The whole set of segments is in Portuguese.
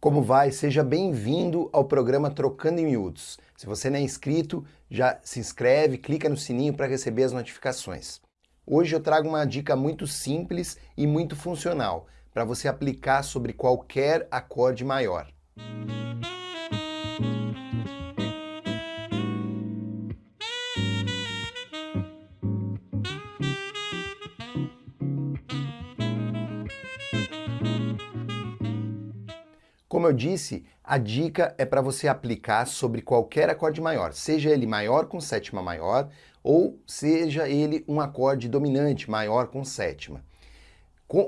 Como vai? Seja bem-vindo ao programa Trocando em Miúdos. Se você não é inscrito, já se inscreve, clica no sininho para receber as notificações. Hoje eu trago uma dica muito simples e muito funcional para você aplicar sobre qualquer acorde maior. Como eu disse, a dica é para você aplicar sobre qualquer acorde maior, seja ele maior com sétima maior ou seja ele um acorde dominante maior com sétima.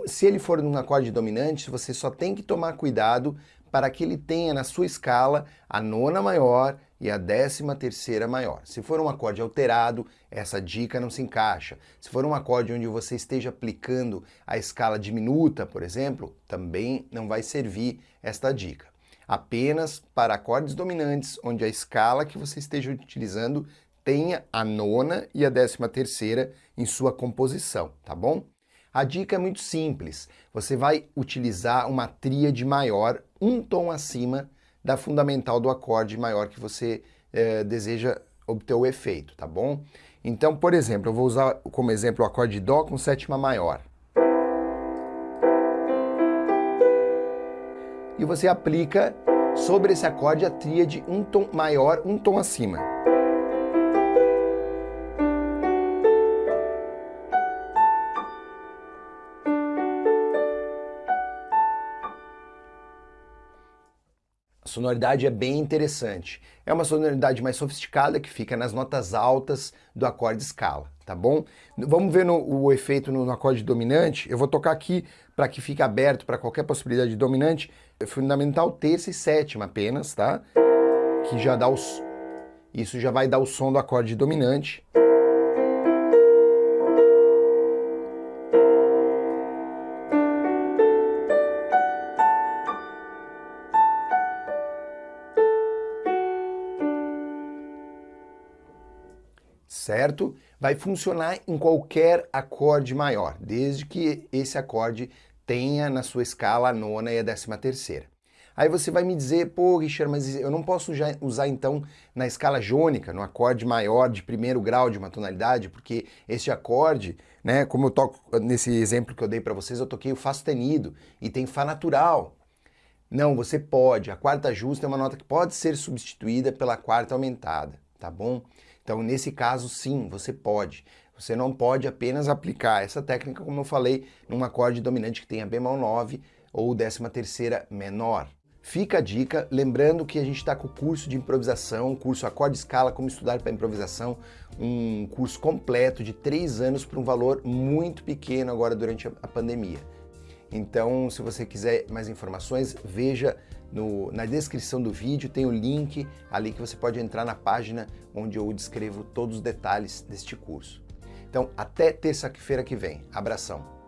Se ele for um acorde dominante, você só tem que tomar cuidado para que ele tenha na sua escala a nona maior e a décima terceira maior. Se for um acorde alterado, essa dica não se encaixa. Se for um acorde onde você esteja aplicando a escala diminuta, por exemplo, também não vai servir esta dica. Apenas para acordes dominantes, onde a escala que você esteja utilizando tenha a nona e a décima terceira em sua composição, tá bom? A dica é muito simples. Você vai utilizar uma tríade maior, um tom acima da fundamental do acorde maior que você eh, deseja obter o efeito, tá bom? Então, por exemplo, eu vou usar como exemplo o acorde Dó com sétima maior. E você aplica sobre esse acorde a tríade um tom maior, um tom acima. Sonoridade é bem interessante. É uma sonoridade mais sofisticada que fica nas notas altas do acorde escala, tá bom? Vamos ver no, o efeito no, no acorde dominante. Eu vou tocar aqui para que fique aberto para qualquer possibilidade de dominante. É fundamental terça e sétima apenas, tá? Que já dá os... Isso já vai dar o som do acorde dominante. Certo? Vai funcionar em qualquer acorde maior, desde que esse acorde tenha na sua escala a nona e a décima terceira. Aí você vai me dizer, pô, Richard, mas eu não posso usar então na escala jônica, no acorde maior de primeiro grau de uma tonalidade, porque esse acorde, né, como eu toco nesse exemplo que eu dei para vocês, eu toquei o Fá sustenido e tem Fá natural. Não, você pode. A quarta justa é uma nota que pode ser substituída pela quarta aumentada, tá bom? Então, nesse caso, sim, você pode. Você não pode apenas aplicar essa técnica, como eu falei, num acorde dominante que tenha bemol 9 ou décima terceira menor. Fica a dica, lembrando que a gente está com o curso de improvisação, curso Acorde Escala, como estudar para improvisação, um curso completo de três anos por um valor muito pequeno agora durante a pandemia. Então, se você quiser mais informações, veja no, na descrição do vídeo, tem o link ali que você pode entrar na página onde eu descrevo todos os detalhes deste curso. Então, até terça-feira que vem. Abração!